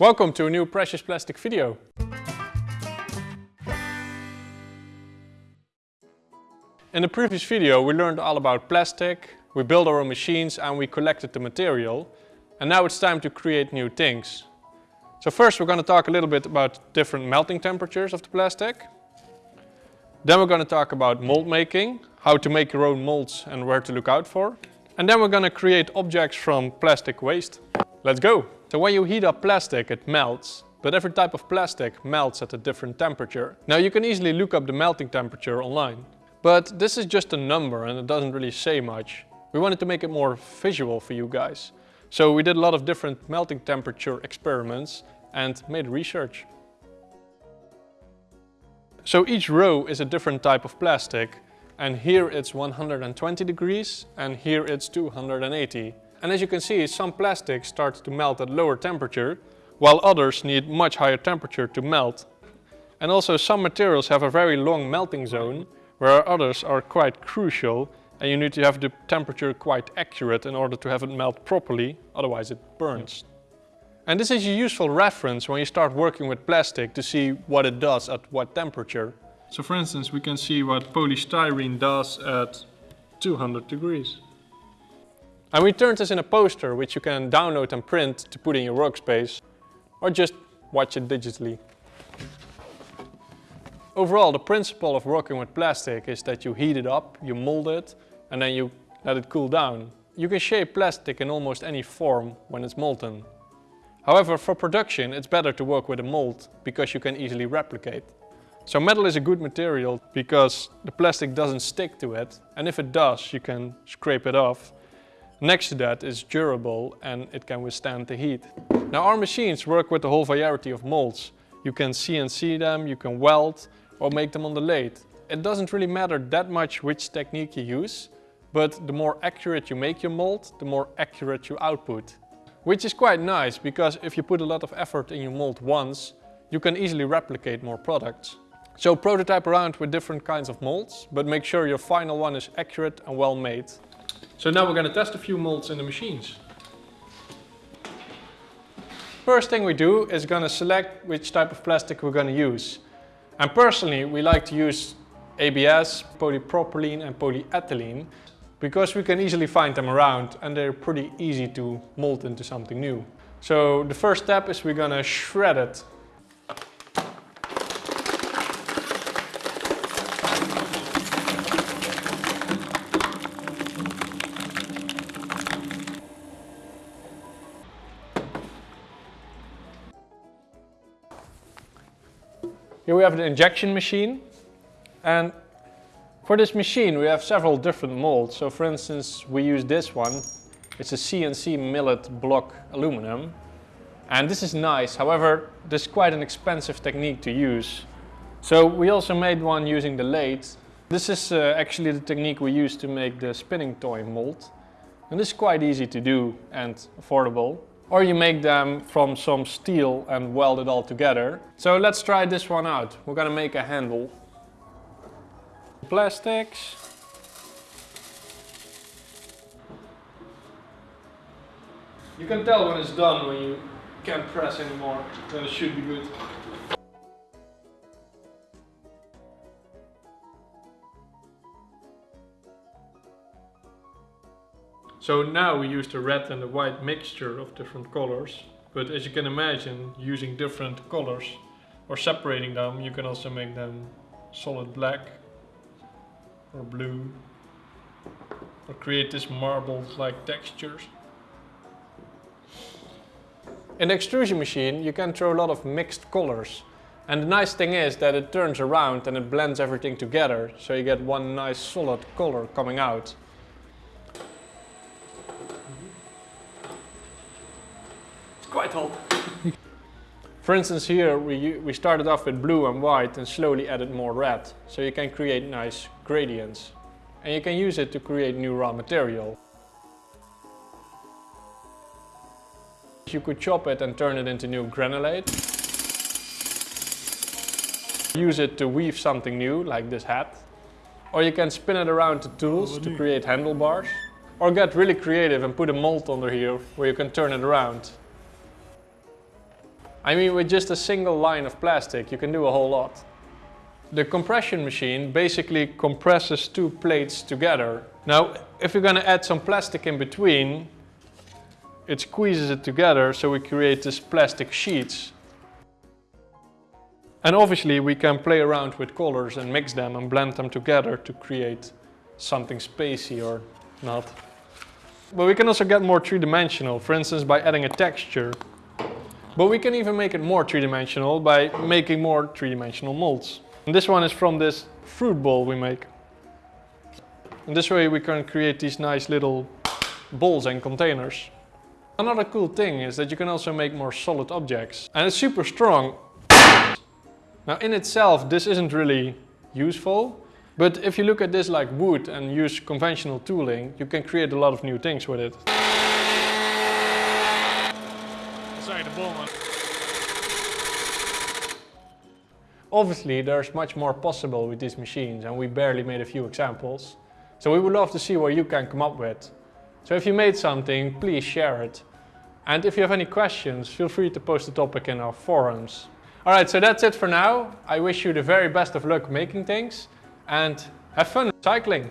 Welcome to a new Precious Plastic video. In the previous video we learned all about plastic, we built our own machines and we collected the material. And now it's time to create new things. So first we're going to talk a little bit about different melting temperatures of the plastic. Then we're going to talk about mold making, how to make your own molds and where to look out for. And then we're going to create objects from plastic waste. Let's go! So when you heat up plastic it melts, but every type of plastic melts at a different temperature. Now you can easily look up the melting temperature online. But this is just a number and it doesn't really say much. We wanted to make it more visual for you guys. So we did a lot of different melting temperature experiments and made research. So each row is a different type of plastic and here it's 120 degrees and here it's 280. And as you can see some plastics start to melt at lower temperature while others need much higher temperature to melt. And also some materials have a very long melting zone where others are quite crucial and you need to have the temperature quite accurate in order to have it melt properly, otherwise it burns. And this is a useful reference when you start working with plastic to see what it does at what temperature. So for instance we can see what polystyrene does at 200 degrees. And we turned this in a poster which you can download and print to put in your workspace or just watch it digitally. Overall the principle of working with plastic is that you heat it up, you mold it and then you let it cool down. You can shape plastic in almost any form when it's molten. However, for production it's better to work with a mold because you can easily replicate. So metal is a good material because the plastic doesn't stick to it and if it does you can scrape it off. Next to that it's durable and it can withstand the heat. Now our machines work with a whole variety of molds. You can CNC them, you can weld or make them on the lathe. It doesn't really matter that much which technique you use but the more accurate you make your mold, the more accurate your output. Which is quite nice, because if you put a lot of effort in your mold once, you can easily replicate more products. So prototype around with different kinds of molds, but make sure your final one is accurate and well made. So now we're going to test a few molds in the machines. First thing we do is going to select which type of plastic we're going to use. And personally we like to use ABS, polypropylene and polyethylene because we can easily find them around and they're pretty easy to mold into something new. So the first step is we're gonna shred it. Here we have the injection machine and for this machine we have several different molds. So for instance we use this one. It's a CNC milled block aluminum. And this is nice, however this is quite an expensive technique to use. So we also made one using the lathe. This is uh, actually the technique we use to make the spinning toy mold. And this is quite easy to do and affordable. Or you make them from some steel and weld it all together. So let's try this one out. We're gonna make a handle plastics. You can tell when it's done when you can't press anymore, then it should be good. So now we use the red and the white mixture of different colors. But as you can imagine, using different colors or separating them, you can also make them solid black or blue or create this marble like textures. In the extrusion machine you can throw a lot of mixed colors and the nice thing is that it turns around and it blends everything together so you get one nice solid color coming out. Quite hot. For instance here we, we started off with blue and white and slowly added more red. So you can create nice gradients. And you can use it to create new raw material. You could chop it and turn it into new granulate. Use it to weave something new, like this hat. Or you can spin it around to tools to create handlebars. Or get really creative and put a mold under here where you can turn it around I mean, with just a single line of plastic, you can do a whole lot. The compression machine basically compresses two plates together. Now, if you're gonna add some plastic in between, it squeezes it together so we create these plastic sheets. And obviously we can play around with colors and mix them and blend them together to create something spacey or not. But we can also get more three-dimensional, for instance by adding a texture. But we can even make it more three-dimensional by making more three-dimensional molds. And this one is from this fruit bowl we make. And this way we can create these nice little bowls and containers. Another cool thing is that you can also make more solid objects. And it's super strong. Now in itself this isn't really useful. But if you look at this like wood and use conventional tooling, you can create a lot of new things with it. The. Obviously, there's much more possible with these machines and we barely made a few examples. So we would love to see what you can come up with. So if you made something, please share it. And if you have any questions, feel free to post the topic in our forums. Alright, so that's it for now. I wish you the very best of luck making things and have fun cycling.